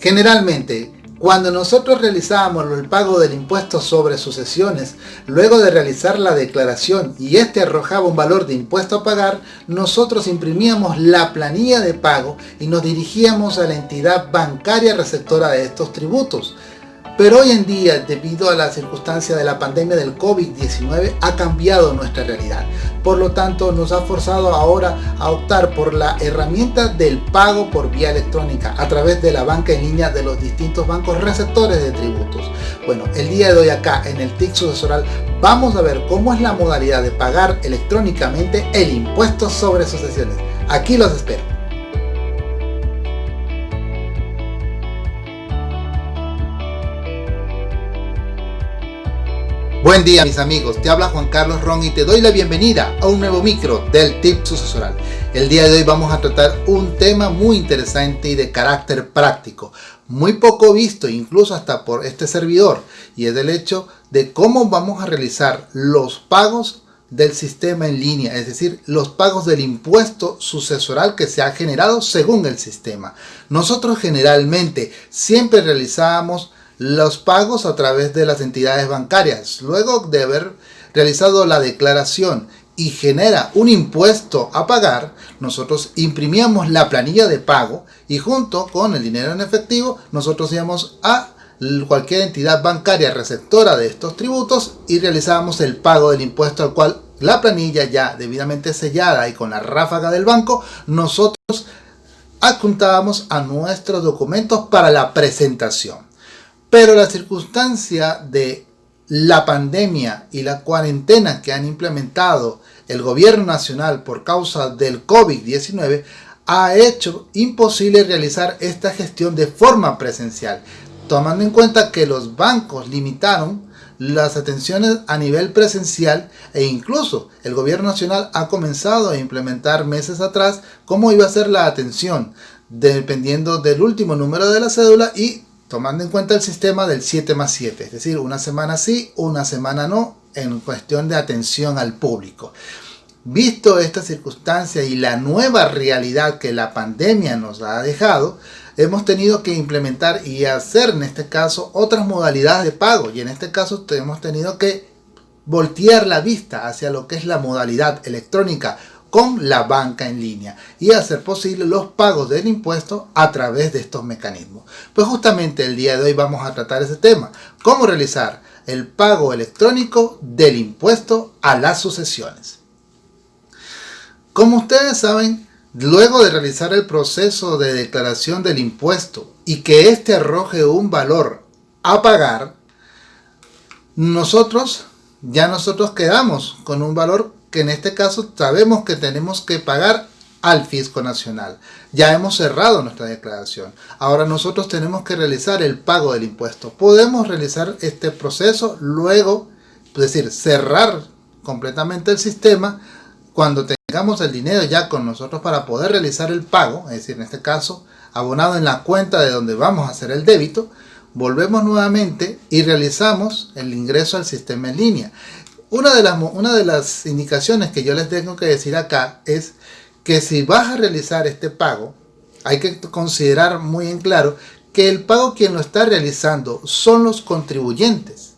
Generalmente, cuando nosotros realizábamos el pago del impuesto sobre sucesiones, luego de realizar la declaración y este arrojaba un valor de impuesto a pagar, nosotros imprimíamos la planilla de pago y nos dirigíamos a la entidad bancaria receptora de estos tributos. Pero hoy en día, debido a la circunstancia de la pandemia del COVID-19, ha cambiado nuestra realidad. Por lo tanto, nos ha forzado ahora a optar por la herramienta del pago por vía electrónica a través de la banca en línea de los distintos bancos receptores de tributos. Bueno, el día de hoy acá en el TIC sucesoral vamos a ver cómo es la modalidad de pagar electrónicamente el impuesto sobre sucesiones. Aquí los espero. Buen día mis amigos, te habla Juan Carlos Ron y te doy la bienvenida a un nuevo micro del Tip Sucesoral. El día de hoy vamos a tratar un tema muy interesante y de carácter práctico, muy poco visto incluso hasta por este servidor y es el hecho de cómo vamos a realizar los pagos del sistema en línea, es decir, los pagos del impuesto sucesoral que se ha generado según el sistema. Nosotros generalmente siempre realizábamos los pagos a través de las entidades bancarias. Luego de haber realizado la declaración y genera un impuesto a pagar, nosotros imprimíamos la planilla de pago y junto con el dinero en efectivo, nosotros íbamos a cualquier entidad bancaria receptora de estos tributos y realizábamos el pago del impuesto al cual la planilla ya debidamente sellada y con la ráfaga del banco, nosotros adjuntábamos a nuestros documentos para la presentación. Pero la circunstancia de la pandemia y la cuarentena que han implementado el gobierno nacional por causa del COVID-19 ha hecho imposible realizar esta gestión de forma presencial, tomando en cuenta que los bancos limitaron las atenciones a nivel presencial e incluso el gobierno nacional ha comenzado a implementar meses atrás cómo iba a ser la atención dependiendo del último número de la cédula y tomando en cuenta el sistema del 7 más 7, es decir, una semana sí, una semana no, en cuestión de atención al público. Visto esta circunstancia y la nueva realidad que la pandemia nos ha dejado, hemos tenido que implementar y hacer en este caso otras modalidades de pago y en este caso hemos tenido que voltear la vista hacia lo que es la modalidad electrónica con la banca en línea y hacer posible los pagos del impuesto a través de estos mecanismos. Pues justamente el día de hoy vamos a tratar ese tema, cómo realizar el pago electrónico del impuesto a las sucesiones. Como ustedes saben, luego de realizar el proceso de declaración del impuesto y que éste arroje un valor a pagar, nosotros ya nosotros quedamos con un valor que en este caso sabemos que tenemos que pagar al fisco nacional. Ya hemos cerrado nuestra declaración. Ahora nosotros tenemos que realizar el pago del impuesto. Podemos realizar este proceso luego, es decir, cerrar completamente el sistema cuando tengamos el dinero ya con nosotros para poder realizar el pago, es decir, en este caso, abonado en la cuenta de donde vamos a hacer el débito, volvemos nuevamente y realizamos el ingreso al sistema en línea. Una de, las, una de las indicaciones que yo les tengo que decir acá es que si vas a realizar este pago, hay que considerar muy en claro que el pago quien lo está realizando son los contribuyentes.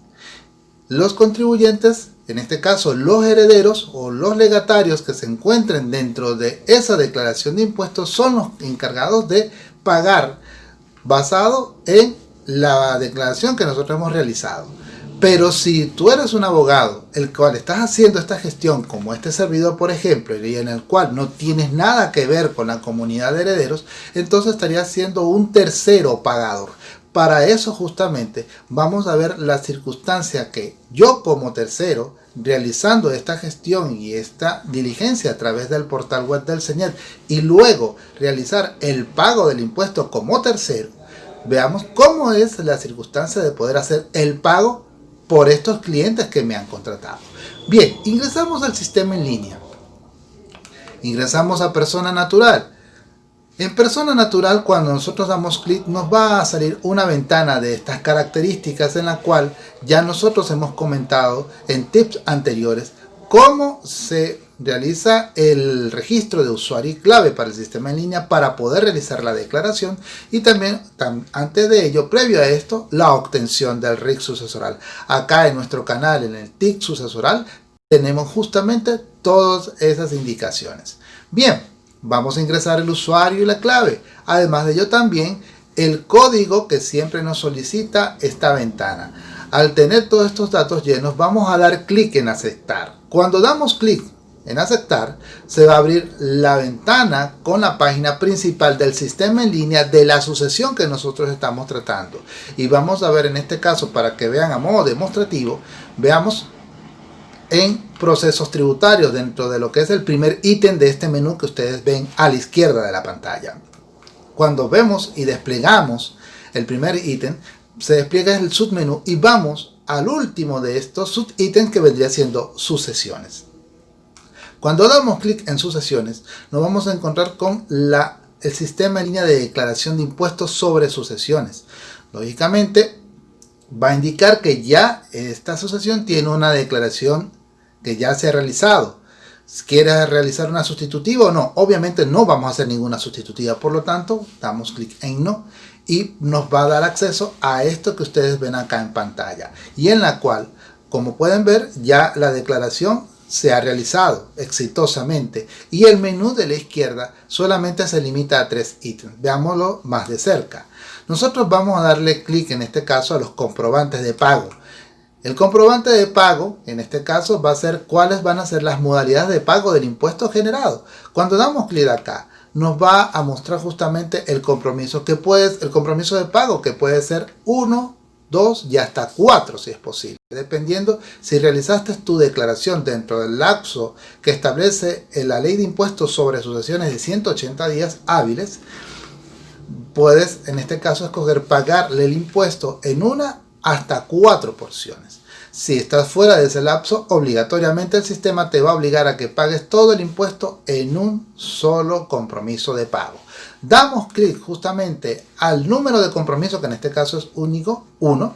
Los contribuyentes, en este caso los herederos o los legatarios que se encuentren dentro de esa declaración de impuestos son los encargados de pagar basado en la declaración que nosotros hemos realizado. Pero si tú eres un abogado, el cual estás haciendo esta gestión como este servidor, por ejemplo, y en el cual no tienes nada que ver con la comunidad de herederos, entonces estarías siendo un tercero pagador. Para eso justamente vamos a ver la circunstancia que yo como tercero, realizando esta gestión y esta diligencia a través del portal web del señor y luego realizar el pago del impuesto como tercero, veamos cómo es la circunstancia de poder hacer el pago por estos clientes que me han contratado. Bien, ingresamos al sistema en línea. Ingresamos a persona natural. En persona natural, cuando nosotros damos clic, nos va a salir una ventana de estas características en la cual ya nosotros hemos comentado en tips anteriores cómo se realiza el registro de usuario y clave para el sistema en línea para poder realizar la declaración y también antes de ello, previo a esto, la obtención del RIC sucesoral. Acá en nuestro canal, en el TIC sucesoral, tenemos justamente todas esas indicaciones. Bien, vamos a ingresar el usuario y la clave. Además de ello también el código que siempre nos solicita esta ventana. Al tener todos estos datos llenos, vamos a dar clic en aceptar. Cuando damos clic en aceptar, se va a abrir la ventana con la página principal del sistema en línea de la sucesión que nosotros estamos tratando. Y vamos a ver en este caso, para que vean a modo demostrativo, veamos en procesos tributarios dentro de lo que es el primer ítem de este menú que ustedes ven a la izquierda de la pantalla. Cuando vemos y desplegamos el primer ítem, se despliega el submenú y vamos al último de estos subítems que vendría siendo sucesiones. Cuando damos clic en sucesiones, nos vamos a encontrar con el sistema en línea de declaración de impuestos sobre sucesiones. Lógicamente, va a indicar que ya esta sucesión tiene una declaración que ya se ha realizado. ¿Quieres realizar una sustitutiva o no? Obviamente no vamos a hacer ninguna sustitutiva, por lo tanto, damos clic en no y nos va a dar acceso a esto que ustedes ven acá en pantalla y en la cual, como pueden ver, ya la declaración se ha realizado exitosamente y el menú de la izquierda solamente se limita a tres ítems. Veámoslo más de cerca. Nosotros vamos a darle clic en este caso a los comprobantes de pago. El comprobante de pago, en este caso, va a ser cuáles van a ser las modalidades de pago del impuesto generado. Cuando damos clic acá, nos va a mostrar justamente el compromiso que puede, el compromiso de pago que puede ser uno 2 y hasta 4 si es posible, dependiendo si realizaste tu declaración dentro del lapso que establece la ley de impuestos sobre sucesiones de 180 días hábiles, puedes en este caso escoger pagarle el impuesto en una hasta cuatro porciones. Si estás fuera de ese lapso, obligatoriamente el sistema te va a obligar a que pagues todo el impuesto en un solo compromiso de pago damos clic justamente al número de compromiso, que en este caso es único, 1.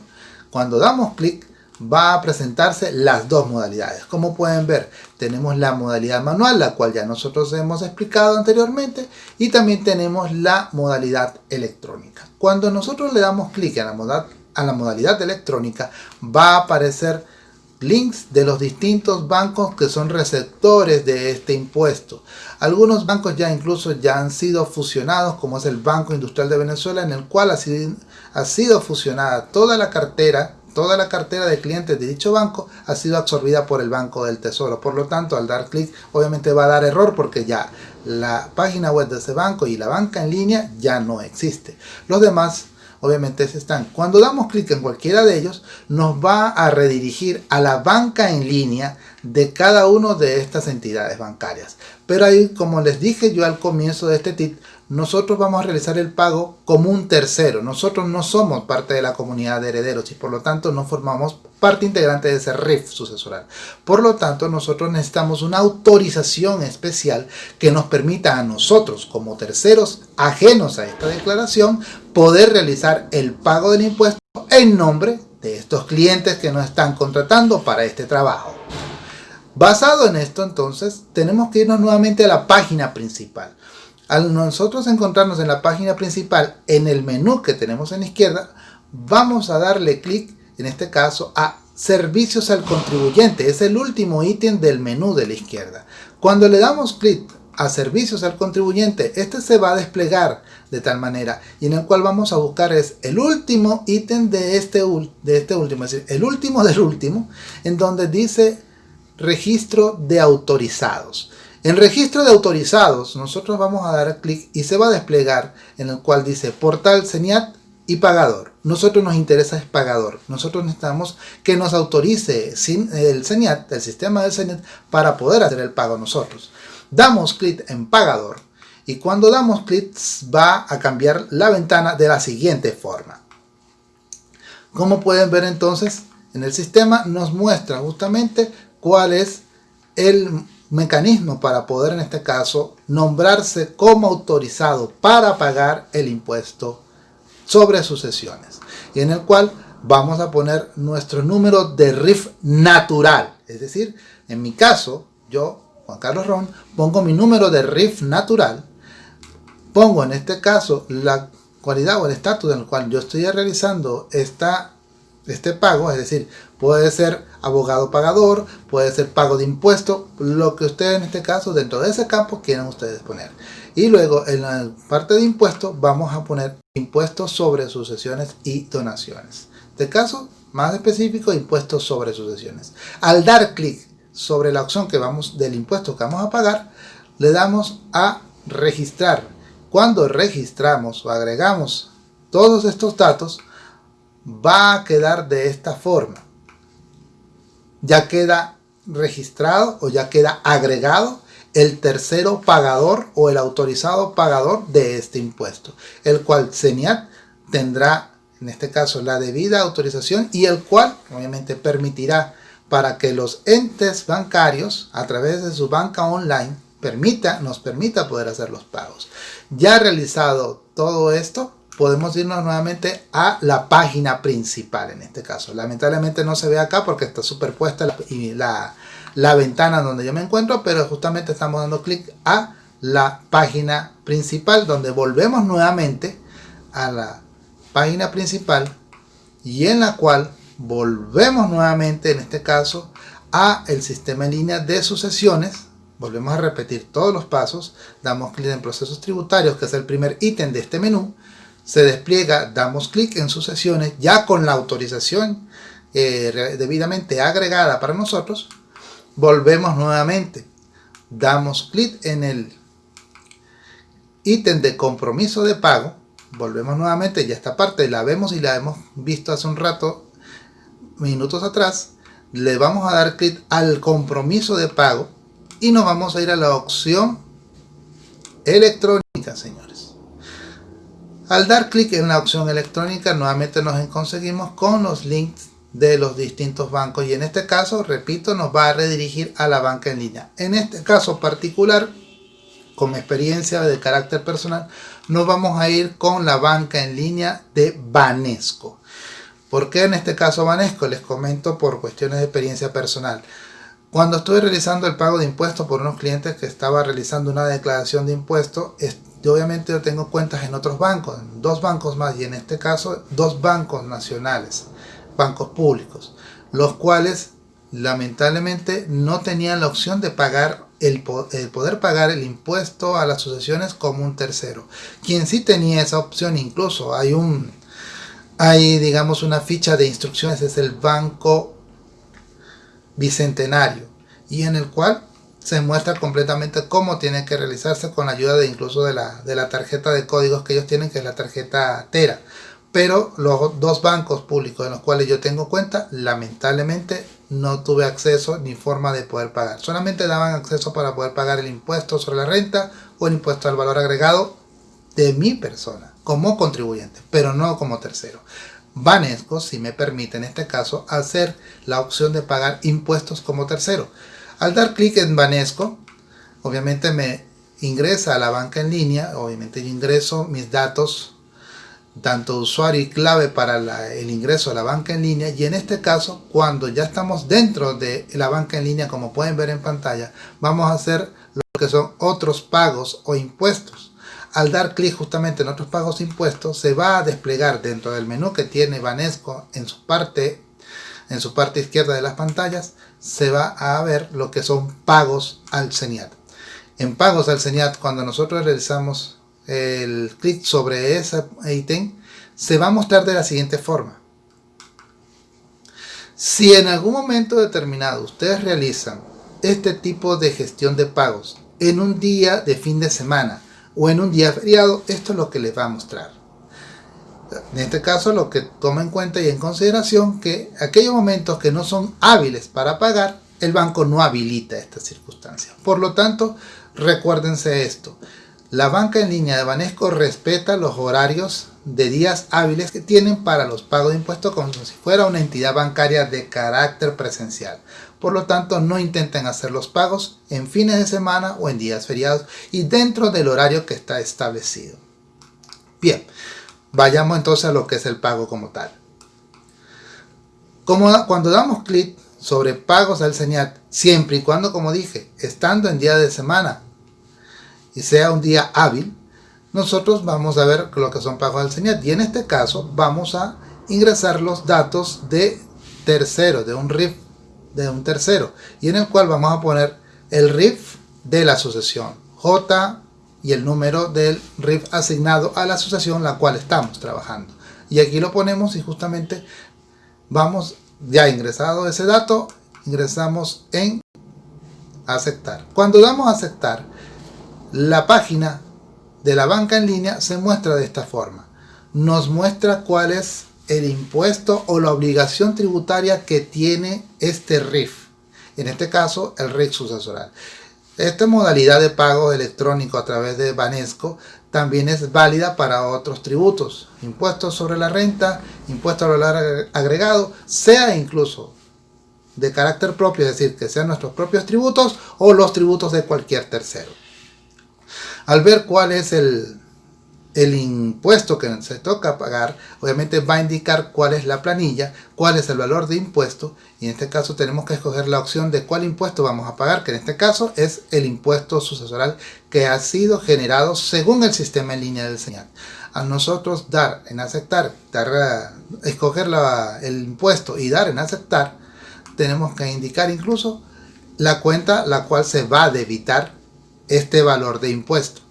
Cuando damos clic va a presentarse las dos modalidades. Como pueden ver, tenemos la modalidad manual, la cual ya nosotros hemos explicado anteriormente, y también tenemos la modalidad electrónica. Cuando nosotros le damos clic a a la modalidad electrónica, va a aparecer links de los distintos bancos que son receptores de este impuesto. Algunos bancos ya incluso ya han sido fusionados, como es el Banco Industrial de Venezuela, en el cual ha sido, ha sido fusionada toda la cartera, toda la cartera de clientes de dicho banco ha sido absorbida por el Banco del Tesoro. Por lo tanto, al dar clic, obviamente va a dar error porque ya la página web de ese banco y la banca en línea ya no existe. Los demás obviamente están. Cuando damos clic en cualquiera de ellos, nos va a redirigir a la banca en línea de cada una de estas entidades bancarias. Pero ahí, como les dije yo al comienzo de este tip, nosotros vamos a realizar el pago como un tercero. Nosotros no somos parte de la comunidad de herederos y por lo tanto no formamos parte integrante de ese RIF sucesoral. Por lo tanto, nosotros necesitamos una autorización especial que nos permita a nosotros, como terceros ajenos a esta declaración, poder realizar el pago del impuesto en nombre de estos clientes que nos están contratando para este trabajo. Basado en esto, entonces, tenemos que irnos nuevamente a la página principal. Al nosotros encontrarnos en la página principal, en el menú que tenemos en la izquierda, vamos a darle clic, en este caso, a Servicios al contribuyente. Es el último ítem del menú de la izquierda. Cuando le damos clic a Servicios al contribuyente, este se va a desplegar de tal manera y en el cual vamos a buscar es el último ítem de este, de este último, es decir, el último del último, en donde dice registro de autorizados. En registro de autorizados, nosotros vamos a dar clic y se va a desplegar en el cual dice portal CENIAT y pagador. Nosotros nos interesa es pagador. Nosotros necesitamos que nos autorice el CENIAT, el sistema del CENIAT, para poder hacer el pago nosotros. Damos clic en pagador y cuando damos clic va a cambiar la ventana de la siguiente forma. Como pueden ver entonces, en el sistema nos muestra justamente cuál es el mecanismo para poder en este caso nombrarse como autorizado para pagar el impuesto sobre sucesiones y en el cual vamos a poner nuestro número de RIF natural. Es decir en mi caso yo Juan Carlos Ron, pongo mi número de RIF natural, pongo en este caso la cualidad o el estatus en el cual yo estoy realizando esta, este pago, es decir, puede ser abogado pagador, puede ser pago de impuesto, lo que ustedes en este caso dentro de ese campo quieran ustedes poner. Y luego en la parte de impuestos vamos a poner impuestos sobre sucesiones y donaciones. De caso más específico, impuestos sobre sucesiones. Al dar clic sobre la opción que vamos del impuesto que vamos a pagar, le damos a registrar. Cuando registramos o agregamos todos estos datos, va a quedar de esta forma. Ya queda registrado o ya queda agregado el tercero pagador o el autorizado pagador de este impuesto, el cual CENIAT tendrá en este caso la debida autorización y el cual obviamente permitirá para que los entes bancarios a través de su banca online permita, nos permita poder hacer los pagos. Ya realizado todo esto, podemos irnos nuevamente a la página principal en este caso. Lamentablemente no se ve acá porque está superpuesta la, la, la ventana donde yo me encuentro, pero justamente estamos dando clic a la página principal donde volvemos nuevamente a la página principal y en la cual volvemos nuevamente en este caso a el sistema en línea de sucesiones. Volvemos a repetir todos los pasos. Damos clic en procesos tributarios que es el primer ítem de este menú se despliega damos clic en sucesiones ya con la autorización eh, debidamente agregada para nosotros volvemos nuevamente damos clic en el ítem de compromiso de pago volvemos nuevamente, ya esta parte la vemos y la hemos visto hace un rato, minutos atrás, le vamos a dar clic al compromiso de pago y nos vamos a ir a la opción electrónica, señores. Al dar clic en la opción electrónica, nuevamente nos conseguimos con los links de los distintos bancos y en este caso, repito, nos va a redirigir a la banca en línea. En este caso particular, con experiencia de carácter personal, nos vamos a ir con la banca en línea de Banesco. ¿Por qué en este caso Banesco? Les comento por cuestiones de experiencia personal. Cuando estuve realizando el pago de impuestos por unos clientes que estaba realizando una declaración de impuestos, obviamente yo tengo cuentas en otros bancos, dos bancos más y en este caso dos bancos nacionales, bancos públicos, los cuales lamentablemente no tenían la opción de pagar el, poder pagar el impuesto a las sucesiones como un tercero. Quien sí tenía esa opción, incluso hay un, hay digamos una ficha de instrucciones, es el Banco Bicentenario, y en el cual se muestra completamente cómo tiene que realizarse con la ayuda de incluso de la, de la tarjeta de códigos que ellos tienen, que es la tarjeta Tera. Pero los dos bancos públicos en los cuales yo tengo cuenta, lamentablemente no tuve acceso ni forma de poder pagar. Solamente daban acceso para poder pagar el impuesto sobre la renta o el impuesto al valor agregado de mi persona como contribuyente, pero no como tercero. Banesco si me permite en este caso hacer la opción de pagar impuestos como tercero. Al dar clic en Banesco, obviamente me ingresa a la banca en línea, obviamente yo ingreso mis datos tanto usuario y clave para el ingreso a la banca en línea. Y en este caso cuando ya estamos dentro de la banca en línea como pueden ver en pantalla vamos a hacer lo que son otros pagos o impuestos. Al dar clic justamente en otros pagos e impuestos se va a desplegar dentro del menú que tiene Banesco en su parte en su parte izquierda de las pantallas se va a ver lo que son pagos al CENIAT en pagos al CENIAT cuando nosotros realizamos el clic sobre ese ítem, se va a mostrar de la siguiente forma. Si en algún momento determinado ustedes realizan este tipo de gestión de pagos en un día de fin de semana o en un día feriado, esto es lo que les va a mostrar. En este caso lo que toma en cuenta y en consideración que aquellos momentos que no son hábiles para pagar, el banco no habilita esta circunstancia. Por lo tanto, recuérdense esto. La banca en línea de Banesco respeta los horarios de días hábiles que tienen para los pagos de impuestos como si fuera una entidad bancaria de carácter presencial. Por lo tanto, no intenten hacer los pagos en fines de semana o en días feriados y dentro del horario que está establecido. Bien, vayamos entonces a lo que es el pago como tal. Cuando damos clic sobre pagos al señal, siempre y cuando, como dije, estando en día de semana y sea un día hábil, nosotros vamos a ver lo que son pagos al señal. Y en este caso vamos a ingresar los datos de tercero, de un RIF de un tercero, y en el cual vamos a poner el RIF de la asociación, J y el número del RIF asignado a la asociación la cual estamos trabajando. Y aquí lo ponemos y justamente vamos ya ingresado ese dato, ingresamos en aceptar. Cuando damos a aceptar, la página de la banca en línea se muestra de esta forma. Nos muestra cuál es el impuesto o la obligación tributaria que tiene este RIF. En este caso, el RIF sucesoral. Esta modalidad de pago electrónico a través de Banesco también es válida para otros tributos, impuestos sobre la renta, impuestos al valor agregado, sea incluso de carácter propio, es decir, que sean nuestros propios tributos o los tributos de cualquier tercero. Al ver cuál es el, el impuesto que se toca pagar, obviamente va a indicar cuál es la planilla, cuál es el valor de impuesto y en este caso tenemos que escoger la opción de cuál impuesto vamos a pagar, que en este caso es el impuesto sucesoral que ha sido generado según el sistema en línea del señal. A nosotros dar en aceptar, dar, escoger el impuesto y dar en aceptar, tenemos que indicar incluso la cuenta la cual se va a debitar este valor de impuesto.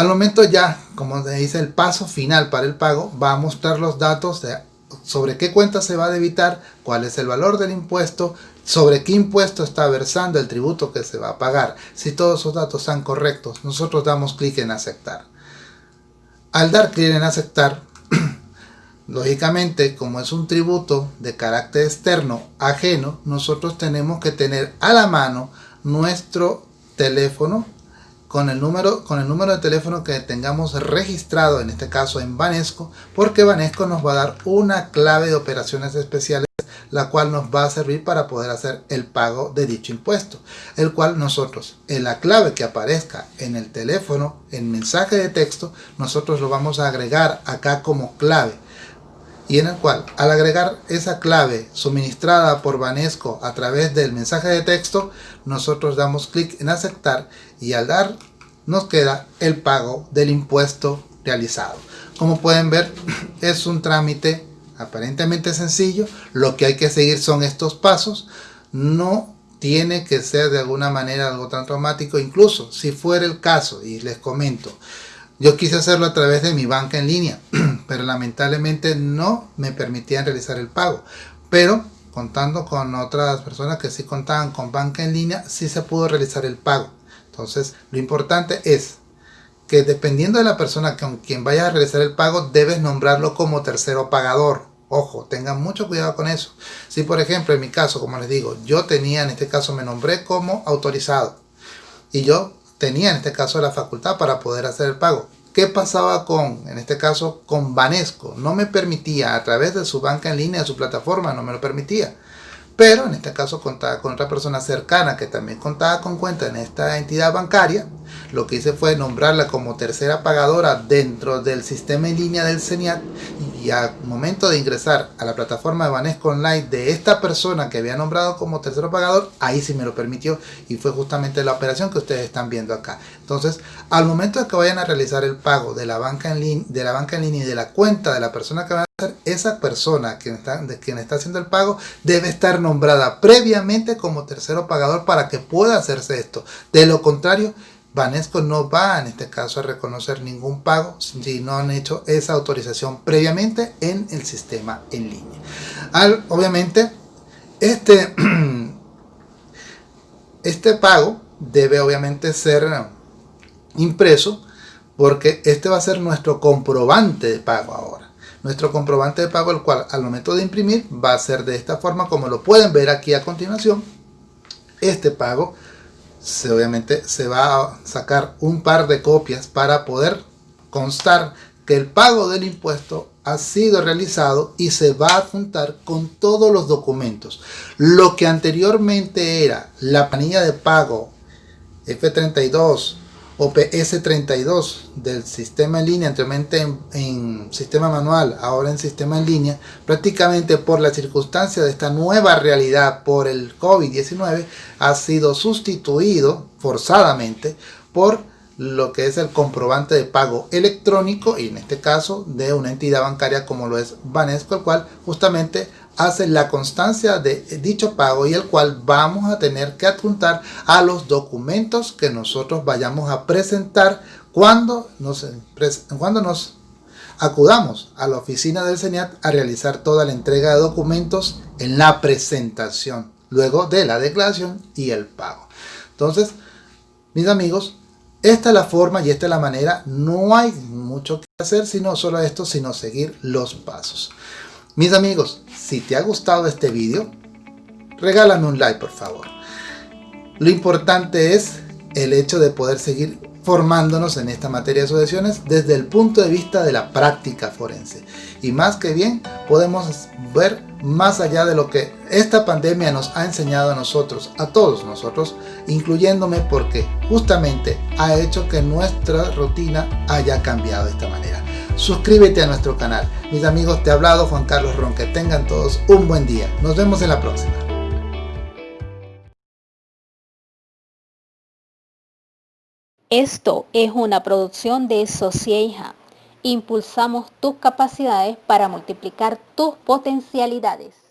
Al momento ya, como dice, el paso final para el pago va a mostrar los datos de sobre qué cuenta se va a debitar, cuál es el valor del impuesto, sobre qué impuesto está versando el tributo que se va a pagar. Si todos esos datos están correctos, nosotros damos clic en aceptar. Al dar clic en aceptar, lógicamente, como es un tributo de carácter externo, ajeno, nosotros tenemos que tener a la mano nuestro teléfono con el número con el número de teléfono que tengamos registrado en este caso en Banesco porque Banesco nos va a dar una clave de operaciones especiales la cual nos va a servir para poder hacer el pago de dicho impuesto el cual nosotros en la clave que aparezca en el teléfono en mensaje de texto nosotros lo vamos a agregar acá como clave y en el cual al agregar esa clave suministrada por Banesco a través del mensaje de texto, nosotros damos clic en aceptar y al dar nos queda el pago del impuesto realizado. Como pueden ver es un trámite aparentemente sencillo, lo que hay que seguir son estos pasos, no tiene que ser de alguna manera algo tan traumático, incluso si fuera el caso, y les comento, yo quise hacerlo a través de mi banca en línea, pero lamentablemente no me permitían realizar el pago. Pero contando con otras personas que sí contaban con banca en línea, sí se pudo realizar el pago. Entonces, lo importante es que dependiendo de la persona con quien vaya a realizar el pago, debes nombrarlo como tercero pagador. Ojo, tengan mucho cuidado con eso. Si por ejemplo en mi caso, como les digo, yo tenía en este caso me nombré como autorizado y yo tenía en este caso la facultad para poder hacer el pago. ¿Qué pasaba con, en este caso, con Banesco? No me permitía, a través de su banca en línea, de su plataforma, no me lo permitía. Pero en este caso contaba con otra persona cercana que también contaba con cuenta en esta entidad bancaria. Lo que hice fue nombrarla como tercera pagadora dentro del sistema en línea del CENIAT y al momento de ingresar a la plataforma de Banesco Online de esta persona que había nombrado como tercero pagador, ahí sí me lo permitió y fue justamente la operación que ustedes están viendo acá. Entonces, al momento de que vayan a realizar el pago de la banca en línea, de la banca en línea y de la cuenta de la persona que va a hacer, esa persona que está, de quien está haciendo el pago debe estar nombrada previamente como tercero pagador para que pueda hacerse esto. De lo contrario, Banesco no va en este caso a reconocer ningún pago si no han hecho esa autorización previamente en el sistema en línea. Obviamente, este, este pago debe obviamente ser impreso porque este va a ser nuestro comprobante de pago ahora. Nuestro comprobante de pago, el cual al momento de imprimir va a ser de esta forma como lo pueden ver aquí a continuación. Este pago se, obviamente se va a sacar un par de copias para poder constar que el pago del impuesto ha sido realizado y se va a juntar con todos los documentos. Lo que anteriormente era la planilla de pago F32 OPS32 del sistema en línea, anteriormente en, sistema manual, ahora en sistema en línea, prácticamente por la circunstancia de esta nueva realidad por el COVID-19, ha sido sustituido forzadamente por lo que es el comprobante de pago electrónico y en este caso de una entidad bancaria como lo es Banesco, el cual justamente hace la constancia de dicho pago y el cual vamos a tener que adjuntar a los documentos que nosotros vayamos a presentar cuando nos, cuando nos acudamos a la oficina del CENIAT a realizar toda la entrega de documentos en la presentación, luego de la declaración y el pago. Entonces, mis amigos, esta es la forma y esta es la manera, no hay mucho que hacer sino solo esto, sino seguir los pasos. Mis amigos, si te ha gustado este vídeo, regálame un like por favor. Lo importante es el hecho de poder seguir formándonos en esta materia de asociaciones desde el punto de vista de la práctica forense. Y más que bien podemos ver más allá de lo que esta pandemia nos ha enseñado a nosotros, a todos nosotros, incluyéndome porque justamente ha hecho que nuestra rutina haya cambiado de esta manera suscríbete a nuestro canal. Mis amigos, te ha hablado Juan Carlos Ron. Que tengan todos un buen día. Nos vemos en la próxima. Esto es una producción de Socieja. Impulsamos tus capacidades para multiplicar tus potencialidades.